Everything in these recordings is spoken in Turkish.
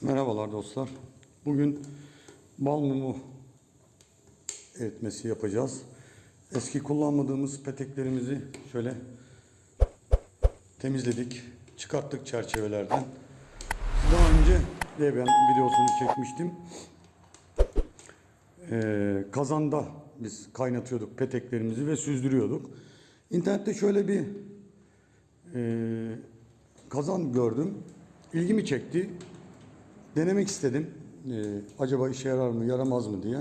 Merhabalar dostlar. Bugün bal mumu eritmesi yapacağız. Eski kullanmadığımız peteklerimizi şöyle temizledik, çıkarttık çerçevelerden. Daha önce ben videosunu çekmiştim. Ee, kazanda biz kaynatıyorduk peteklerimizi ve süzdürüyorduk. İnternette şöyle bir e, kazan gördüm. İlgimi çekti. Denemek istedim. Ee, acaba işe yarar mı, yaramaz mı diye.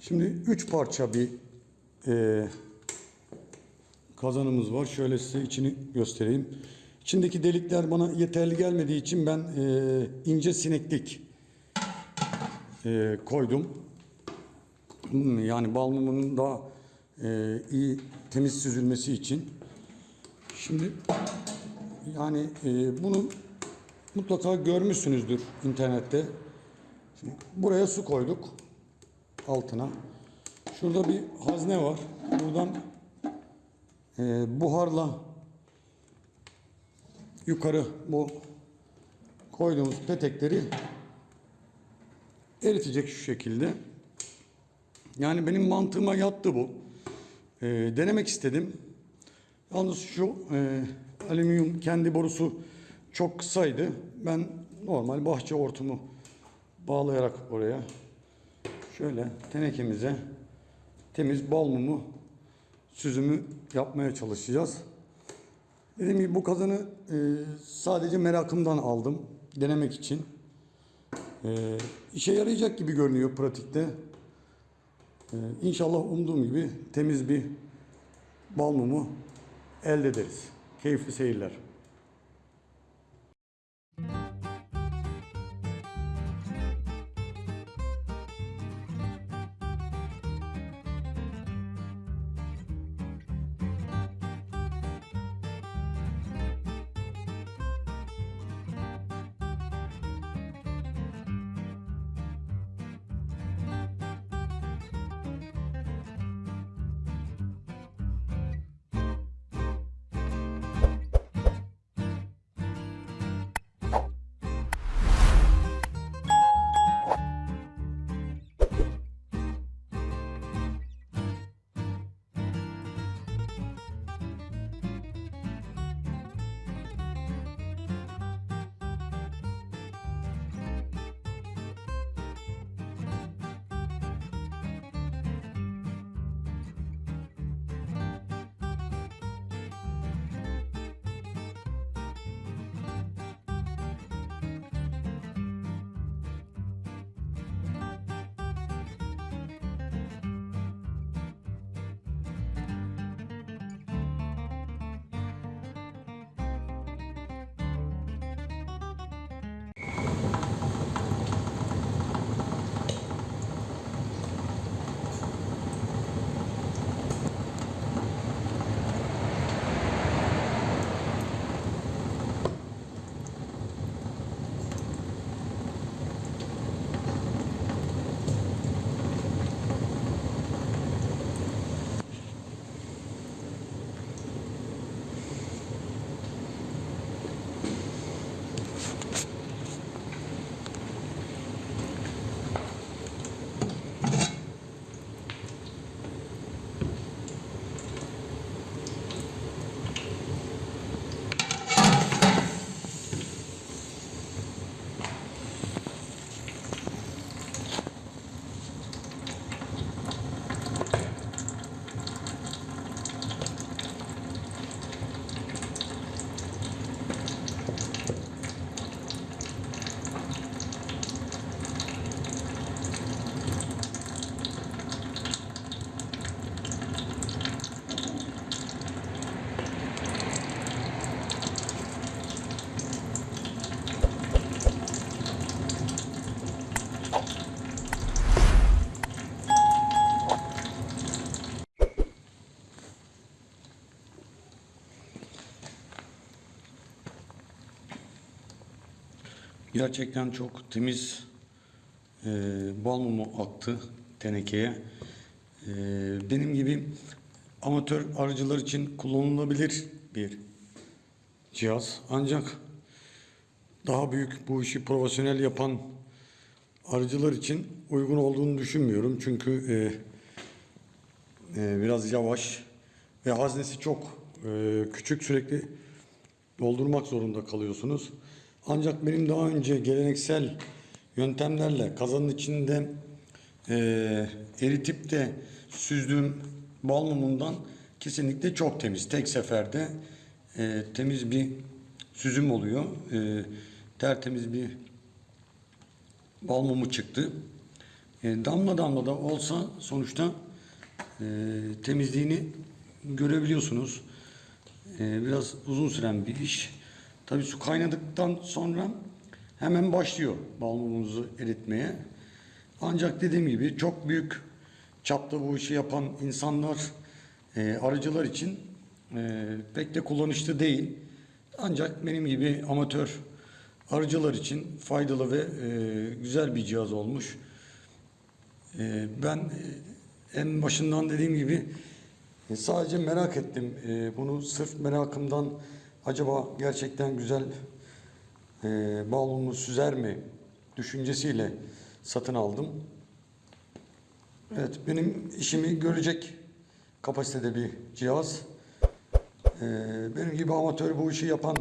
Şimdi üç parça bir e, kazanımız var. Şöyle size içini göstereyim. İçindeki delikler bana yeterli gelmediği için ben e, ince sineklik e, koydum. Hmm, Yani bal mumunun daha e, iyi temiz süzülmesi için. Şimdi yani e, bunu mutlaka görmüşsünüzdür internette. Şimdi buraya su koyduk altına. Şurada bir hazne var. Buradan e, buharla yukarı bu koyduğumuz petekleri eritecek şu şekilde. Yani benim mantığıma yattı bu. E, denemek istedim. Yalnız şu e, alüminyum kendi borusu çok kısaydı. Ben normal bahçe hortumu bağlayarak oraya şöyle tenekemize temiz bal mumu süzümü yapmaya çalışacağız. Dediğim gibi bu kazanı e, sadece merakımdan aldım. Denemek için. E, işe yarayacak gibi görünüyor pratikte. E, inşallah umduğum gibi temiz bir bal mumu elde ederiz. Keyifli seyirler. Gerçekten çok temiz e, bal mumu aktı tenekeye. E, benim gibi amatör arıcılar için kullanılabilir bir cihaz. Ancak daha büyük bu işi profesyonel yapan arıcılar için uygun olduğunu düşünmüyorum. Çünkü e, e, biraz yavaş ve haznesi çok e, küçük sürekli doldurmak zorunda kalıyorsunuz. Ancak benim daha önce geleneksel yöntemlerle kazanın içinde e, eritip de süzdüğüm bal mumundan kesinlikle çok temiz. Tek seferde e, temiz bir süzüm oluyor. E, tertemiz bir bal mumu çıktı. E, damla damla da olsa sonuçta e, temizliğini görebiliyorsunuz. E, biraz uzun süren bir iş. Tabii su kaynadıktan sonra hemen başlıyor bal mumumuzu eritmeye. Ancak dediğim gibi çok büyük çapta bu işi yapan insanlar, e, arıcılar için e, pek de kullanışlı değil. Ancak benim gibi amatör arıcılar için faydalı ve e, güzel bir cihaz olmuş. E, ben e, en başından dediğim gibi e, sadece merak ettim. E, bunu sırf merakımdan acaba gerçekten güzel e, bal mumu süzer mi düşüncesiyle satın aldım. Evet benim işimi görecek kapasitede bir cihaz. E, benim gibi amatör bu işi yapan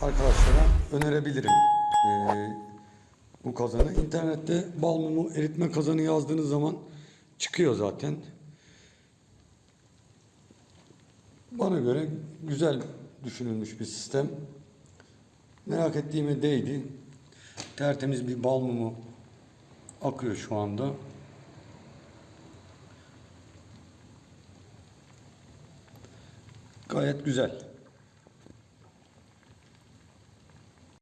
arkadaşlara önerebilirim e, bu kazanı. İnternette bal mumu eritme kazanı yazdığınız zaman çıkıyor zaten. Bana göre güzel düşünülmüş bir sistem. Merak ettiğime değdi. Tertemiz bir bal mumu akıyor şu anda. Gayet güzel.